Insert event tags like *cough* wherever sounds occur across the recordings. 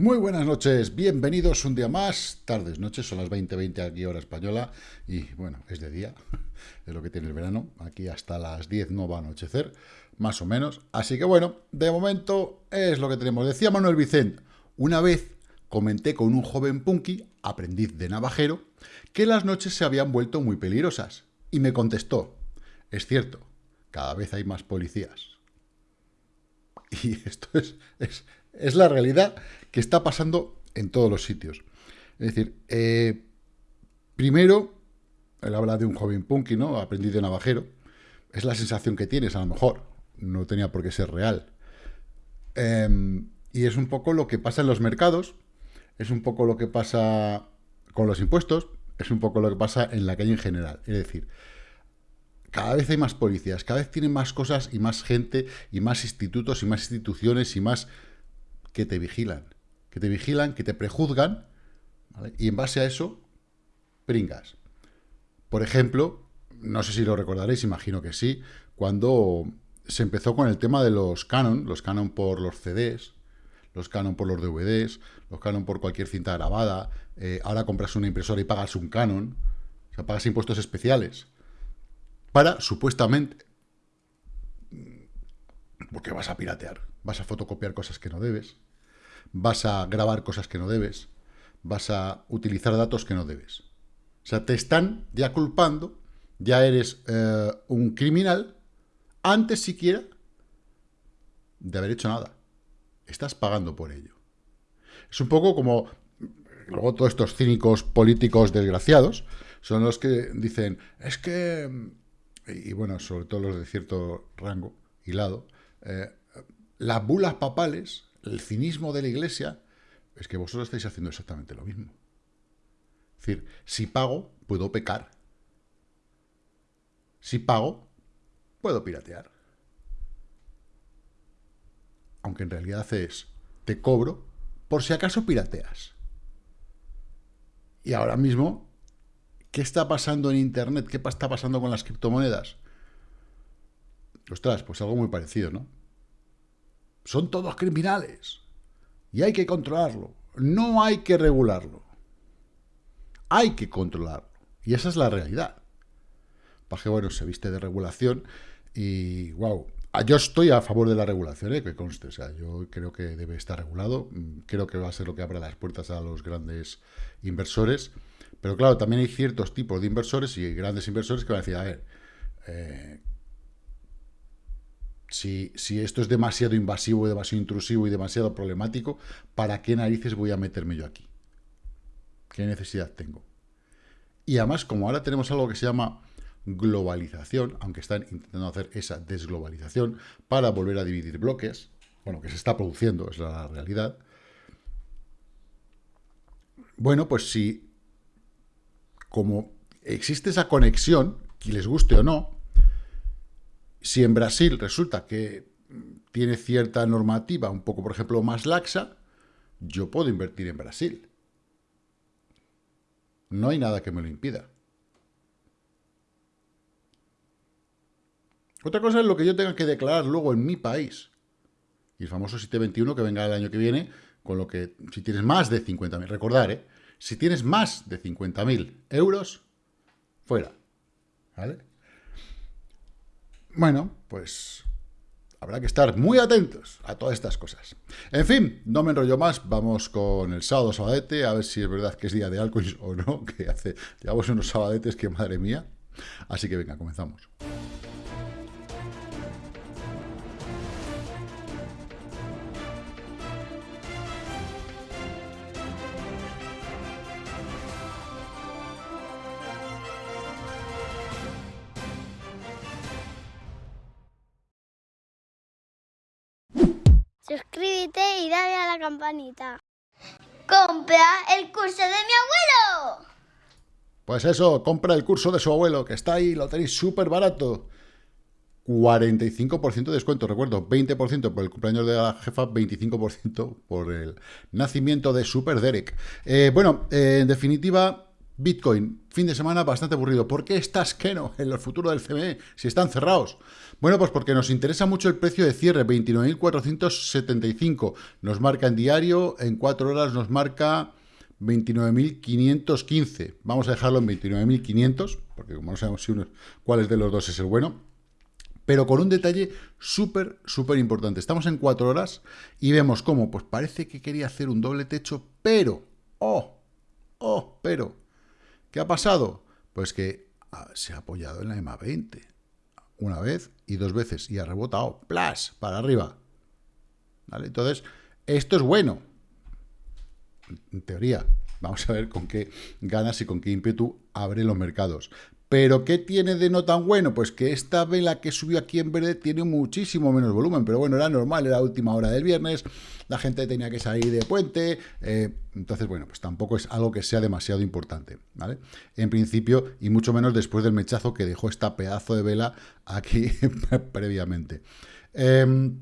Muy buenas noches, bienvenidos un día más, tardes, noches, son las 20.20 aquí hora española y bueno, es de día, *laughs* es lo que tiene el verano, aquí hasta las 10 no va a anochecer, más o menos, así que bueno, de momento es lo que tenemos. Decía Manuel Vicente, una vez comenté con un joven punky, aprendiz de navajero, que las noches se habían vuelto muy peligrosas y me contestó, es cierto, cada vez hay más policías. *laughs* Y esto es, es, es la realidad que está pasando en todos los sitios. Es decir, eh, primero, él habla de un joven punky, ¿no? Aprendido de navajero. Es la sensación que tienes, a lo mejor. No tenía por qué ser real. Em, y es un poco lo que pasa en los mercados, es un poco lo que pasa con los impuestos, es un poco lo que pasa en la calle en general. Es decir, cada vez hay más policías, cada vez tienen más cosas y más gente y más institutos y más instituciones y más que te vigilan que te vigilan, que te prejuzgan, y en base a eso, pringas. Por ejemplo, no sé si lo recordaréis, imagino que sí, cuando se empezó con el tema de los Canon, los Canon por los CDs, los Canon por los DVDs, los Canon por cualquier cinta grabada, eh, ahora compras una impresora y pagas un Canon, o sea, pagas impuestos especiales, para, supuestamente, porque vas a piratear, vas a fotocopiar cosas que no debes, vas a grabar cosas que no debes, vas a utilizar datos que no debes. O sea, te están ya culpando, ya eres eh, un criminal, antes siquiera de haber hecho nada. Estás pagando por ello. Es un poco como, luego todos estos cínicos políticos desgraciados, son los que dicen, es que, y bueno, sobre todo los de cierto rango y lado, eh, las bulas papales el cinismo de la iglesia es que vosotros estáis haciendo exactamente lo mismo. Es decir, si pago, puedo pecar. Si pago, puedo piratear. Aunque en realidad es, te cobro por si acaso pirateas. Y ahora mismo, ¿qué está pasando en Internet? ¿Qué está pasando con las criptomonedas? Ostras, pues algo muy parecido, ¿no? Son todos criminales. Y hay que controlarlo. No hay que regularlo. Hay que controlarlo. Y esa es la realidad. Paje, bueno, se viste de regulación y, wow, yo estoy a favor de la regulación, ¿eh? que conste. O sea, yo creo que debe estar regulado. Creo que va a ser lo que abra las puertas a los grandes inversores. Pero claro, también hay ciertos tipos de inversores y grandes inversores que van a decir, a ver, eh, si, esto es demasiado invasivo, demasiado intrusivo y demasiado problemático, ¿para qué narices voy a meterme yo aquí? ¿Qué necesidad tengo? Y además, como ahora tenemos algo que se llama globalización, aunque están intentando hacer esa desglobalización para volver a dividir bloques, bueno, que se está produciendo, es la realidad. Bueno, pues si como existe esa conexión, que les guste o no, si en Brasil resulta que tiene cierta normativa, un poco, por ejemplo, más laxa, yo puedo invertir en Brasil. No hay nada que me lo impida. Otra cosa es lo que yo tenga que declarar luego en mi país. Y el famoso 721 que venga el año que viene, con lo que, si tienes más de 50.000, recordar, ¿eh? si tienes más de 50.000 euros, fuera. ¿Vale? Bueno, pues habrá que estar muy atentos a todas estas cosas. En fin, no me enrollo más, vamos con el sábado sabadete, a ver si es verdad que es día de alcohol *laughs* o no, que hace, llevamos unos sabadetes que madre mía. Así que venga, comenzamos. Y dale a la campanita. ¡Compra el curso de mi abuelo! Pues eso, compra el curso de su abuelo, que está ahí, lo tenéis súper barato. 45% de descuento, recuerdo, 20% por el cumpleaños de la jefa, 25% por el nacimiento de Super Derek. Eh, bueno, eh, en definitiva, Bitcoin, fin de semana bastante aburrido. ¿Por qué estás no en el futuro del CME si están cerrados? Bueno, pues porque nos interesa mucho el precio de cierre, 29.475. Nos marca en diario, en cuatro horas nos marca 29.515. Vamos a dejarlo en 29.500, porque como no sabemos si uno, cuál de los dos es el bueno. Pero con un detalle súper, súper importante. Estamos en cuatro horas y vemos cómo, pues parece que quería hacer un doble techo, pero, oh, oh, pero, ¿Qué ha pasado? Pues que ah, se ha apoyado en la EMA 20 una vez y dos veces y ha rebotado, ¡plas!, para arriba. ¿Vale? Entonces, esto es bueno. En teoría, vamos a ver con qué ganas y con qué ímpetu abre los mercados. ¿Pero qué tiene de no tan bueno? Pues que esta vela que subió aquí en verde tiene muchísimo menos volumen, pero bueno, era normal, era la última hora del viernes, la gente tenía que salir de puente, eh, entonces bueno, pues tampoco es algo que sea demasiado importante, ¿vale? En principio, y mucho menos después del mechazo que dejó esta pedazo de vela aquí *laughs* previamente. Em,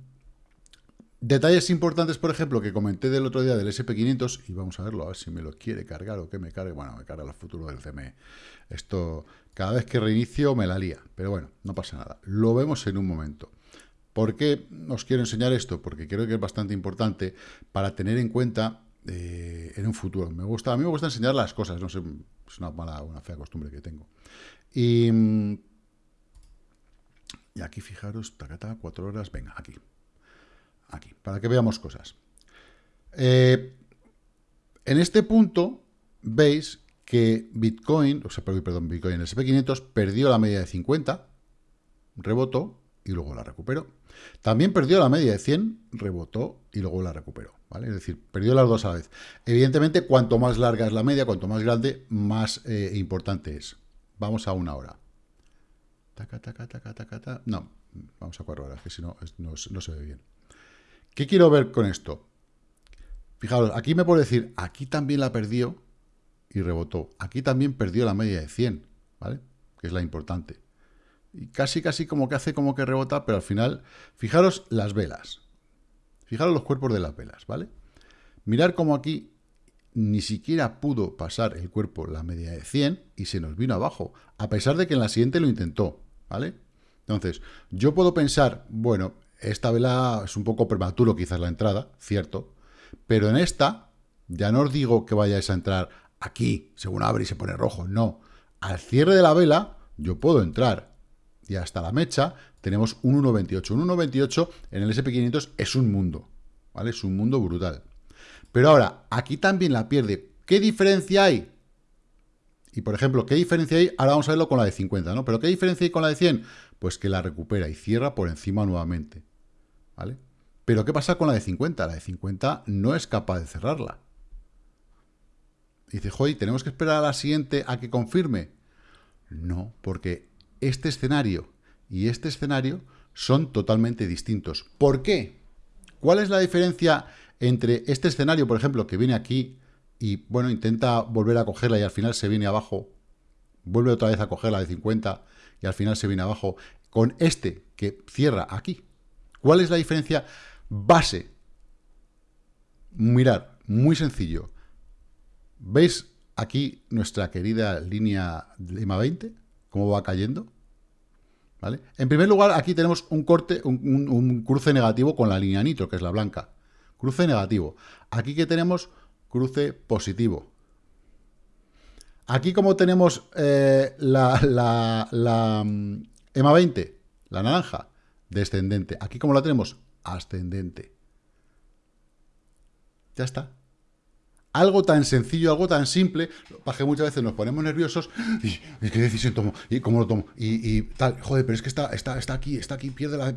detalles importantes, por ejemplo, que comenté del otro día del SP500, y vamos a verlo, a ver si me lo quiere cargar o que me cargue. Bueno, me carga el futuro del CME. Esto cada vez que reinicio me la lía, pero bueno, no pasa nada. Lo vemos en un momento. ¿Por qué os quiero enseñar esto? Porque creo que es bastante importante para tener en cuenta eh, en un futuro. Me gusta, a mí me gusta enseñar las cosas, no sé, es una mala, una fea costumbre que tengo. Y, aquí fijaros, tacata, cuatro horas, venga, aquí. Aquí, para que veamos cosas. Eh, en este punto veis que Bitcoin, o sea, perdón, Bitcoin, el SP500 perdió la media de 50, rebotó y luego la recuperó. También perdió la media de 100, rebotó y luego la recuperó, ¿vale? Es decir, perdió las dos a la vez. Evidentemente, cuanto más larga es la media, cuanto más grande, más eh, importante es. Vamos a una hora. Taca, taca, taca, taca, No, vamos a cuatro horas, que si no, no, no se ve bien. ¿Qué quiero ver con esto? Fijaros, aquí me puedo decir, aquí también la perdió, y rebotó. Aquí también perdió la media de 100, ¿vale? Que es la importante. Y casi, casi como que hace como que rebota, pero al final, fijaros las velas. Fijaros los cuerpos de las velas, ¿vale? Mirar como aquí ni siquiera pudo pasar el cuerpo la media de 100 y se nos vino abajo, a pesar de que en la siguiente lo intentó, ¿vale? Entonces, yo puedo pensar, bueno, esta vela es un poco prematuro quizás la entrada, cierto, pero en esta ya no os digo que vayáis a entrar aquí, según abre y se pone rojo. No. Al cierre de la vela, yo puedo entrar. Y hasta la mecha tenemos un 1.28. Un 1.28 en el SP500 es un mundo. ¿Vale? Es un mundo brutal. Pero ahora, aquí también la pierde. ¿Qué diferencia hay? Y, por ejemplo, ¿qué diferencia hay? Ahora vamos a verlo con la de 50, ¿no? ¿Pero qué diferencia hay con la de 100? Pues que la recupera y cierra por encima nuevamente. ¿Vale? Pero ¿qué pasa con la de 50? La de 50 no es capaz de cerrarla. Y dice, joder, ¿tenemos que esperar a la siguiente a que confirme? No, porque este escenario y este escenario son totalmente distintos. ¿Por qué? ¿Cuál es la diferencia entre este escenario, por ejemplo, que viene aquí y, bueno, intenta volver a cogerla y al final se viene abajo, vuelve otra vez a cogerla de 50 y al final se viene abajo, con este que cierra aquí? ¿Cuál es la diferencia base? Mirar, muy sencillo. ¿Veis aquí nuestra querida línea EMA 20? ¿Cómo va cayendo? ¿Vale? En primer lugar, aquí tenemos un corte, un, cruce negativo con la línea nitro, que es la blanca. Cruce negativo. Aquí que tenemos cruce positivo. Aquí como tenemos eh, la, la, mm, EMA 20, la naranja, descendente. Aquí como la tenemos, ascendente. Ya está. Algo tan sencillo, algo tan simple, que muchas veces nos ponemos nerviosos y, qué decisión tomo, y cómo lo tomo, y, tal, joder, pero es que está, está, está aquí, está aquí, pierde la...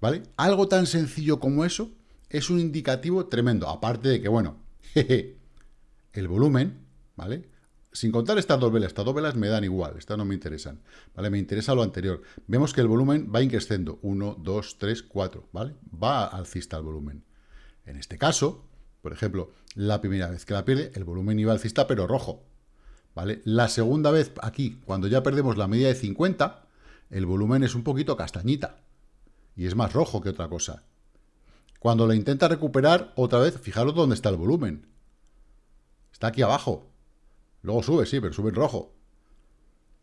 ¿Vale? Algo tan sencillo como eso es un indicativo tremendo, aparte de que, bueno, *laughs* el volumen, ¿vale? Sin contar estas dos velas, estas dos velas me dan igual, estas no me interesan, ¿vale? Me interesa lo anterior. Vemos que el volumen va increciendo, 1, 2, 3, 4, ¿vale? Va alcista el volumen. En este caso, por ejemplo, la primera vez que la pierde, el volumen iba alcista, pero rojo. ¿Vale? La segunda vez, aquí, cuando ya perdemos la media de 50, el volumen es un poquito castañita. Y es más rojo que otra cosa. Cuando la intenta recuperar, otra vez, fijaros dónde está el volumen. Está aquí abajo. Luego sube, sí, pero sube en rojo.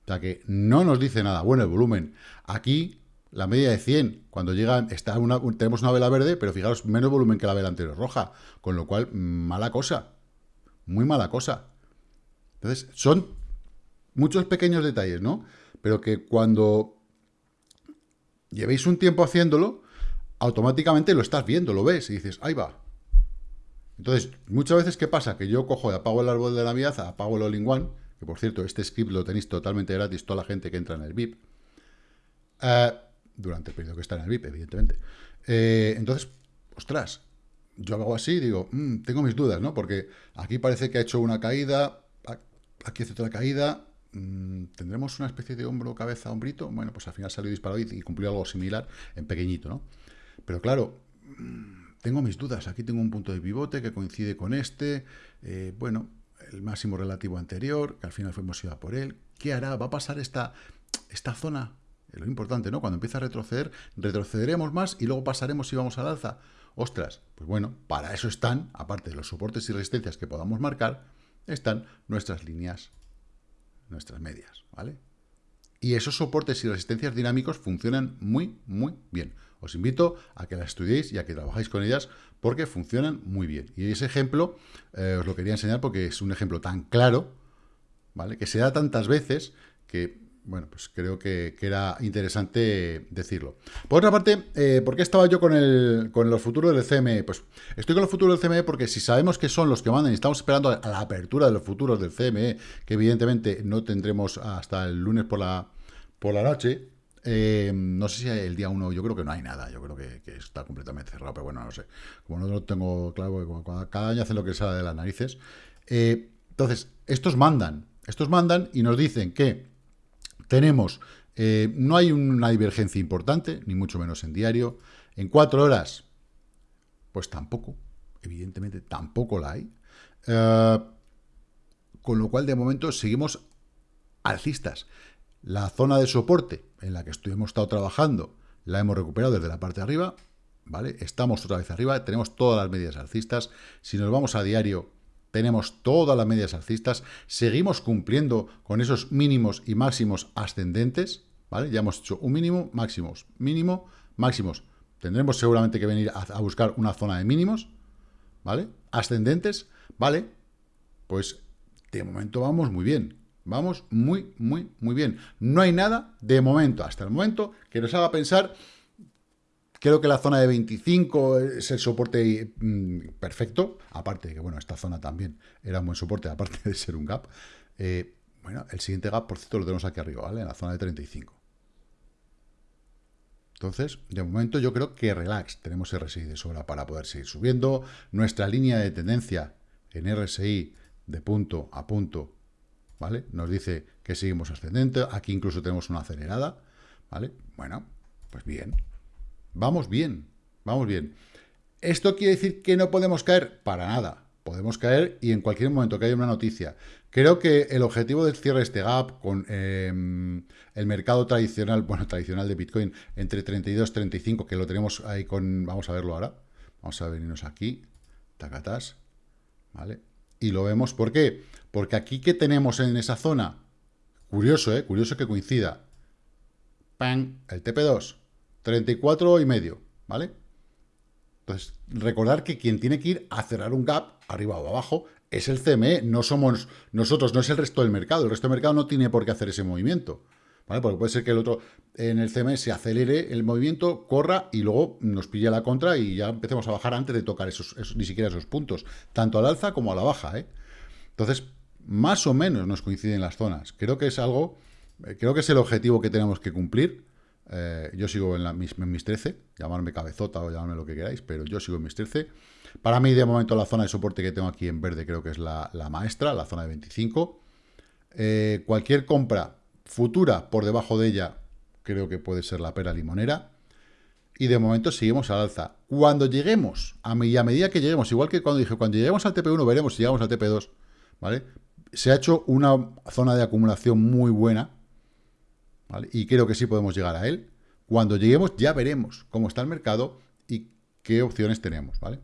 O sea que no nos dice nada. Bueno, el volumen. Aquí, la media de 100, cuando llega, está una, tenemos una vela verde, pero fijaros, menos volumen que la vela anterior roja. Con lo cual, mala cosa. Muy mala cosa. Entonces, son muchos pequeños detalles, ¿no? Pero que cuando llevéis un tiempo haciéndolo, automáticamente lo estás viendo, lo ves y dices, ahí va. Entonces, muchas veces, ¿qué pasa? Que yo cojo y apago el árbol de Navidad, apago el all-in-one, que por cierto, este script lo tenéis totalmente gratis, toda la gente que entra en el VIP, eh, durante el periodo que está en el VIP, evidentemente. Eh, entonces, ostras, yo hago así, digo, mm, tengo mis dudas, ¿no? Porque aquí parece que ha hecho una caída, aquí hace otra caída, mm, ¿tendremos una especie de hombro, cabeza, hombrito? Bueno, pues al final salió disparado y, cumplió algo similar en pequeñito, ¿no? Pero claro, mm, tengo mis dudas. Aquí tengo un punto de pivote que coincide con este. Eh, bueno, el máximo relativo anterior, que al final fuimos ido por él. ¿Qué hará? ¿Va a pasar esta, esta zona? Es lo importante, ¿no? Cuando empieza a retroceder, retrocederemos más y luego pasaremos y vamos al alza. Ostras, pues bueno, para eso están, aparte de los soportes y resistencias que podamos marcar, están nuestras líneas, nuestras medias, ¿vale? Y esos soportes y resistencias dinámicos funcionan muy, muy bien. Os invito a que las estudiéis y a que trabajéis con ellas porque funcionan muy bien. Y ese ejemplo eh, os lo quería enseñar porque es un ejemplo tan claro, ¿vale? Que se da tantas veces que bueno, pues creo que, era interesante decirlo. Por otra parte, eh, ¿por qué estaba yo con, el, con los futuros del CME? Pues estoy con los futuros del CME porque si sabemos que son los que mandan y estamos esperando a la apertura de los futuros del CME, que evidentemente no tendremos hasta el lunes por la, por la noche, eh, no sé si el día 1, yo creo que no hay nada, yo creo que, está completamente cerrado, pero bueno, no sé. Como no lo tengo claro, cada año hace lo que sale de las narices. Eh, entonces, estos mandan, estos mandan y nos dicen que tenemos, eh, no hay una divergencia importante, ni mucho menos en diario. En cuatro horas, pues tampoco, evidentemente tampoco la hay. Eh, con lo cual, de momento, seguimos alcistas. La zona de soporte en la que hemos estado trabajando la hemos recuperado desde la parte de arriba, ¿vale? Estamos otra vez arriba, tenemos todas las medias alcistas. Si nos vamos a diario, tenemos todas las medias alcistas, seguimos cumpliendo con esos mínimos y máximos ascendentes, ¿vale? Ya hemos hecho un mínimo, máximos, mínimo, máximos. Tendremos seguramente que venir a, buscar una zona de mínimos, ¿vale? Ascendentes, ¿vale? Pues de momento vamos muy bien. Vamos muy, muy, muy bien. No hay nada de momento, hasta el momento, que nos haga pensar Creo que la zona de 25 es el soporte mm, perfecto, aparte de que, bueno, esta zona también era un buen soporte, aparte de ser un gap. Eh, bueno, el siguiente gap, por cierto, lo tenemos aquí arriba, ¿vale? En la zona de 35. Entonces, de momento yo creo que relax, tenemos RSI de sobra para poder seguir subiendo. Nuestra línea de tendencia en RSI de punto a punto, ¿vale? Nos dice que seguimos ascendente, aquí incluso tenemos una acelerada, ¿vale? Bueno, pues bien, Vamos bien, vamos bien. ¿Esto quiere decir que no podemos caer? Para nada. Podemos caer y en cualquier momento que haya una noticia. Creo que el objetivo del cierre de este gap con em, el mercado tradicional, bueno, tradicional de Bitcoin, entre 32 y 35, que lo tenemos ahí con... Vamos a verlo ahora. Vamos a venirnos aquí. Tacatás. ¿Vale? Y lo vemos. ¿Por qué? Porque aquí que tenemos en esa zona, curioso, ¿eh? Curioso que coincida. ¡Pam! El TP2 34 y medio, ¿vale? Entonces, recordar que quien tiene que ir a cerrar un gap, arriba o abajo, es el CME, no somos nosotros, no es el resto del mercado. El resto del mercado no tiene por qué hacer ese movimiento, ¿vale? Porque puede ser que el otro, en el CME, se acelere el movimiento, corra y luego nos pille la contra y ya empecemos a bajar antes de tocar esos, ni siquiera esos puntos, tanto al alza como a la baja, ¿eh? Entonces, más o menos nos coinciden las zonas. Creo que es algo, eh, creo que es el objetivo que tenemos que cumplir, eh, yo sigo en, mis, 13, llamarme cabezota o llamarme lo que queráis, pero yo sigo en mis 13. Para mí, de momento, la zona de soporte que tengo aquí en verde creo que es la, maestra, la zona de 25. Eh, cualquier compra futura por debajo de ella creo que puede ser la pera limonera. Y de momento seguimos al alza. Cuando lleguemos, a, y a medida que lleguemos, igual que cuando dije, cuando lleguemos al TP1 veremos si llegamos al TP2, ¿vale? Se ha hecho una zona de acumulación muy buena, y creo que sí podemos llegar a él. Cuando lleguemos ya veremos cómo está el mercado y qué opciones tenemos, ¿vale?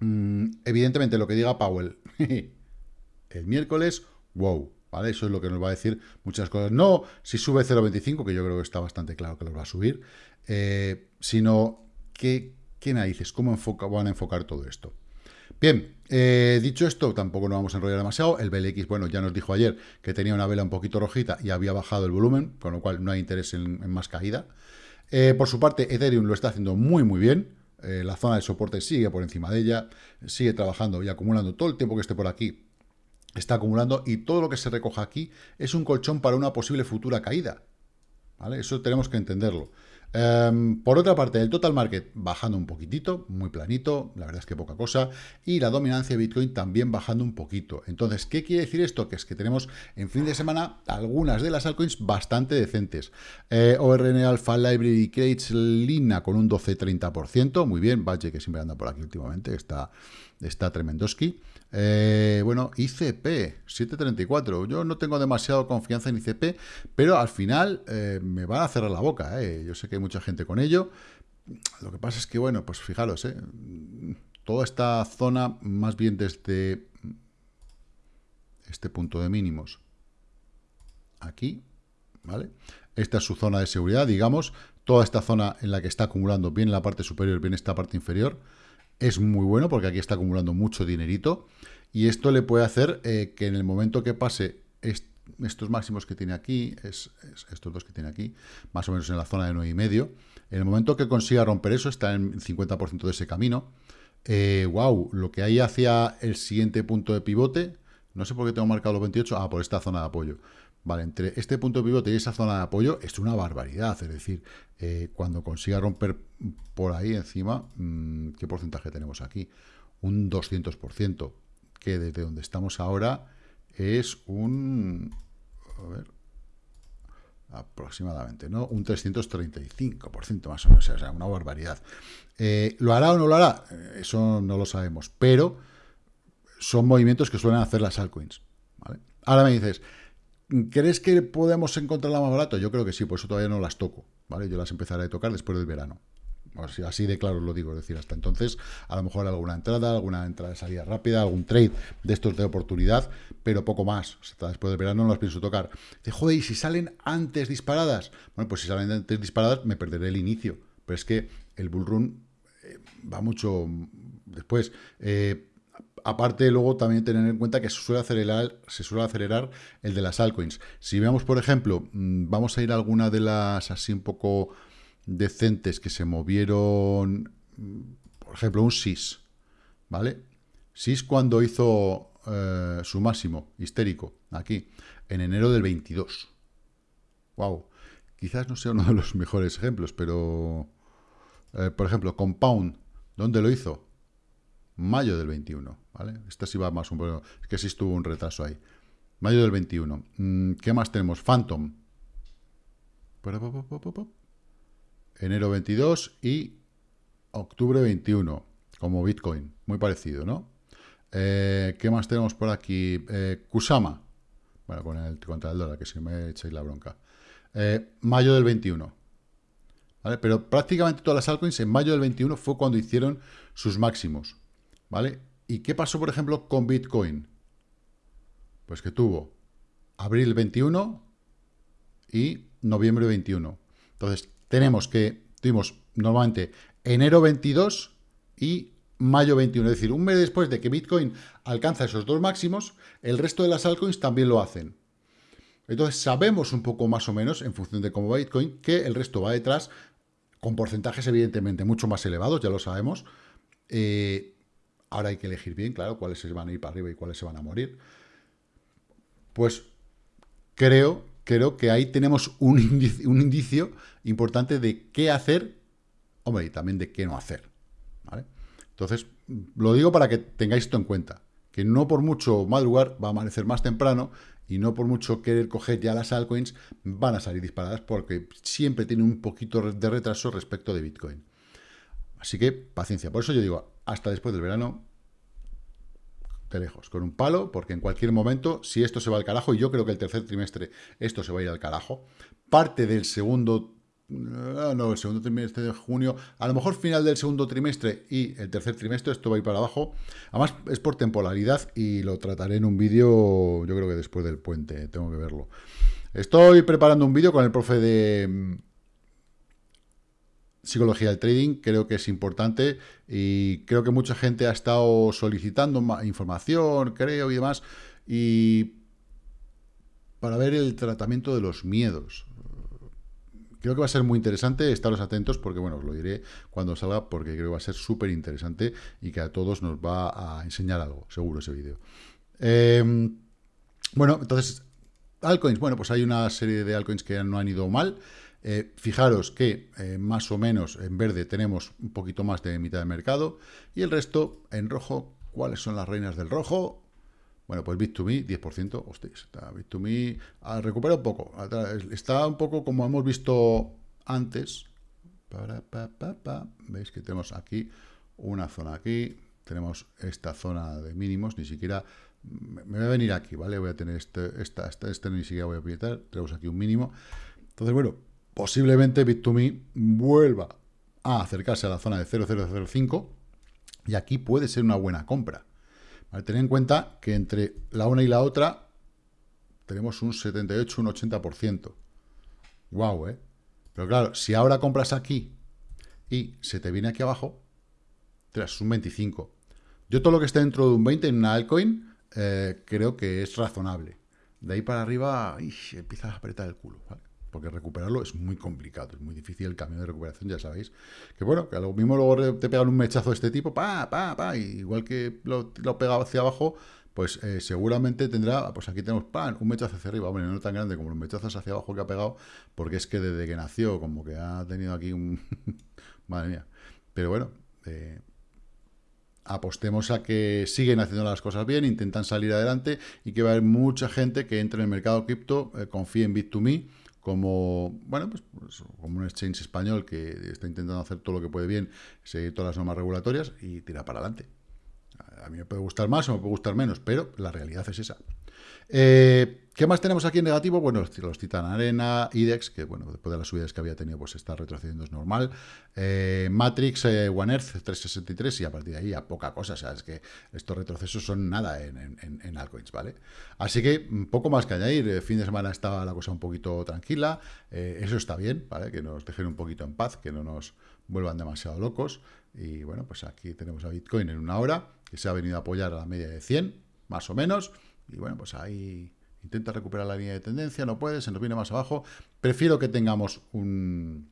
Mm, evidentemente lo que diga Powell *laughs* el miércoles wow, ¿vale? Eso es lo que nos va a decir muchas cosas. No si sube 0,25, que yo creo que está bastante claro que lo va a subir, eh, sino que, ¿qué narices? ¿Cómo van a enfocar todo esto? Bien, eh, dicho esto, tampoco nos vamos a enrollar demasiado. El BLX, bueno, ya nos dijo ayer que tenía una vela un poquito rojita y había bajado el volumen, con lo cual no hay interés en, más caída. Eh, por su parte, Ethereum lo está haciendo muy, muy bien. la zona de soporte sigue por encima de ella, sigue trabajando y acumulando todo el tiempo que esté por aquí está acumulando y todo lo que se recoja aquí es un colchón para una posible futura caída. ¿Vale? Eso tenemos que entenderlo. Em, por otra parte, el total market bajando un poquitito, muy planito, la verdad es que poca cosa, y la dominancia de Bitcoin también bajando un poquito. Entonces, ¿qué quiere decir esto? Que es que tenemos en fin de semana algunas de las altcoins bastante decentes. Eh, ORN Alpha Library Crates Lina con un 12-30%, muy bien, Badge que siempre anda por aquí últimamente, está, está tremendoski. Eh, bueno, ICP, 734. Yo no tengo demasiado confianza en ICP, pero al final eh, me van a cerrar la boca. Eh. Yo sé que hay mucha gente con ello. Lo que pasa es que, bueno, pues fijaros, toda esta zona, más bien desde este punto de mínimos, aquí, ¿vale? Esta es su zona de seguridad, digamos, toda esta zona en la que está acumulando bien la parte superior, bien esta parte inferior, es muy bueno porque aquí está acumulando mucho dinerito y esto le puede hacer eh, que en el momento que pase estos máximos que tiene aquí, es, estos dos que tiene aquí, más o menos en la zona de 9,5, en el momento que consiga romper eso, está en 50% de ese camino, wow, eh, lo que hay hacia el siguiente punto de pivote, no sé por qué tengo marcado los 28, ah, por esta zona de apoyo, Vale, entre este punto pivote y esa zona de apoyo es una barbaridad. Es decir, eh, cuando consiga romper por ahí encima, mm, ¿qué porcentaje tenemos aquí? Un 200%, que desde donde estamos ahora es un... A ver, aproximadamente, ¿no? Un 335% más o menos, o sea, una barbaridad. Eh, ¿Lo hará o no lo hará? Eso no lo sabemos, pero son movimientos que suelen hacer las altcoins, ¿vale? Ahora me dices, ¿Crees que podemos encontrarla más barato? Yo creo que sí, por eso todavía no las toco, ¿vale? Yo las empezaré a tocar después del verano. Así de claro lo digo, es decir, hasta entonces a lo mejor alguna entrada, alguna entrada de salida rápida, algún trade de estos de oportunidad, pero poco más. Hasta después del verano no las pienso tocar. Dice, joder, ¿y si salen antes disparadas? Bueno, pues si salen antes disparadas me perderé el inicio. Pero es que el bullrun eh, va mucho después. Eh, Aparte, luego también tener en cuenta que se suele acelerar, se suele acelerar el de las altcoins. Si vemos, por ejemplo, mm, vamos a ir a alguna de las así un poco decentes que se movieron, mm, por ejemplo, un SIS, ¿vale? SIS cuando hizo eh, su máximo histérico, aquí, en enero del 22. Wow. Quizás no sea uno de los mejores ejemplos, pero, eh, por ejemplo, Compound, ¿dónde lo hizo? Mayo del 21, ¿vale? Esta sí va más un poco... Es que sí estuvo un retraso ahí. Mayo del 21. Mm, ¿Qué más tenemos? Phantom. Enero 22 y octubre 21, como Bitcoin. Muy parecido, ¿no? Eh, ¿Qué más tenemos por aquí? Eh, Kusama. Bueno, con el, contra el dólar, que si me echáis la bronca. Eh, mayo del 21. ¿Vale? Pero prácticamente todas las altcoins en mayo del 21 fue cuando hicieron sus máximos. ¿Vale? ¿Y qué pasó, por ejemplo, con Bitcoin? Pues que tuvo abril 21 y noviembre 21. Entonces, tenemos que, tuvimos normalmente enero 22 y mayo 21. Es decir, un mes después de que Bitcoin alcanza esos dos máximos, el resto de las altcoins también lo hacen. Entonces, sabemos un poco más o menos, en función de cómo va Bitcoin, que el resto va detrás, con porcentajes evidentemente mucho más elevados, ya lo sabemos, eh, Ahora hay que elegir bien, claro, cuáles se van a ir para arriba y cuáles se van a morir. Pues creo, creo que ahí tenemos un indicio, un indicio importante de qué hacer, hombre, y también de qué no hacer. Entonces, lo digo para que tengáis esto en cuenta, que no por mucho madrugar va a amanecer más temprano y no por mucho querer coger ya las altcoins van a salir disparadas porque siempre tiene un poquito de retraso respecto de Bitcoin. Así que paciencia. Por eso yo digo, hasta después del verano, de lejos, con un palo, porque en cualquier momento, si esto se va al carajo, y yo creo que el tercer trimestre esto se va a ir al carajo, parte del segundo no, el segundo trimestre de junio, a lo mejor final del segundo trimestre y el tercer trimestre, esto va a ir para abajo. Además, es por temporalidad y lo trataré en un vídeo, yo creo que después del puente, tengo que verlo. Estoy preparando un vídeo con el profe de mm, psicología del trading, creo que es importante y creo que mucha gente ha estado solicitando información, creo, y demás, y para ver el tratamiento de los miedos. Creo que va a ser muy interesante, estaros atentos porque, bueno, os lo diré cuando salga porque creo que va a ser súper interesante y que a todos nos va a enseñar algo, seguro, ese vídeo. Em, bueno, entonces, altcoins, bueno, pues hay una serie de altcoins que no han ido mal. Eh, fijaros que eh, más o menos en verde tenemos un poquito más de mitad de mercado y el resto en rojo, ¿cuáles son las reinas del rojo? Bueno, pues Bit2Me, 10%, hostias, está Bit2Me ah, recupera un poco, está un poco como hemos visto antes, veis que tenemos aquí una zona aquí, tenemos esta zona de mínimos, ni siquiera, me voy a venir aquí, ¿vale? Voy a tener este, esta, este, este ni siquiera voy a apretar, tenemos aquí un mínimo, entonces bueno, posiblemente Bit2Me vuelva a acercarse a la zona de 0,005 y aquí puede ser una buena compra. Vale, tener en cuenta que entre la una y la otra tenemos un 78, un 80%. Guau, ¿eh? Pero claro, si ahora compras aquí y se te viene aquí abajo, tras un 25. Yo todo lo que esté dentro de un 20 en una altcoin eh, creo que es razonable. De ahí para arriba, empiezas a apretar el culo. Porque recuperarlo es muy complicado, es muy difícil el camino de recuperación, ya sabéis. Que bueno, que a lo mismo luego te pegan un mechazo de este tipo, pa, pa, pa, igual que lo, lo pegado hacia abajo, pues eh, seguramente tendrá, pues aquí tenemos pan, un mechazo hacia arriba, bueno, no tan grande como los mechazos hacia abajo que ha pegado, porque es que desde que nació, como que ha tenido aquí un... *laughs* Madre mía. Pero bueno, eh, apostemos a que siguen haciendo las cosas bien, intentan salir adelante y que va a haber mucha gente que entre en el mercado cripto, eh, confíe en Bit2Me, como, bueno, pues, pues, como un exchange español que está intentando hacer todo lo que puede bien, seguir todas las normas regulatorias y tirar para adelante. A mí me puede gustar más o me puede gustar menos, pero la realidad es esa. Eh, ¿Qué más tenemos aquí en negativo? Bueno, los, Titan Arena, IDEX, que bueno, después de las subidas que había tenido, pues está retrocediendo, es normal. Eh, Matrix, eh, One Earth 363 y a partir de ahí a poca cosa. O sea, es que estos retrocesos son nada en, en, altcoins, ¿vale? Así que un poco más que añadir. Fin de semana estaba la cosa un poquito tranquila. eso está bien, ¿vale? Que nos dejen un poquito en paz, que no nos vuelvan demasiado locos. Y bueno, pues aquí tenemos a Bitcoin en una hora, que se ha venido a apoyar a la media de 100, más o menos. Y bueno, pues ahí intenta recuperar la línea de tendencia, no puede, se nos viene más abajo. Prefiero que tengamos un,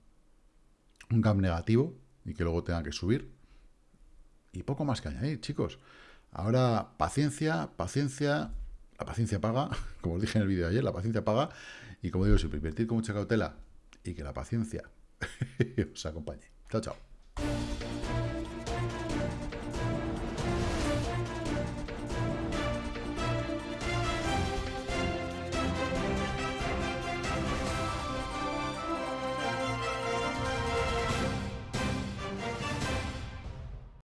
un gap negativo y que luego tenga que subir. Y poco más que añadir, chicos. Ahora, paciencia, paciencia. La paciencia paga, *laughs* como os dije en el vídeo de ayer, la paciencia paga. Y como digo siempre, invertir con mucha cautela y que la paciencia *laughs* os acompañe. Chao, chao.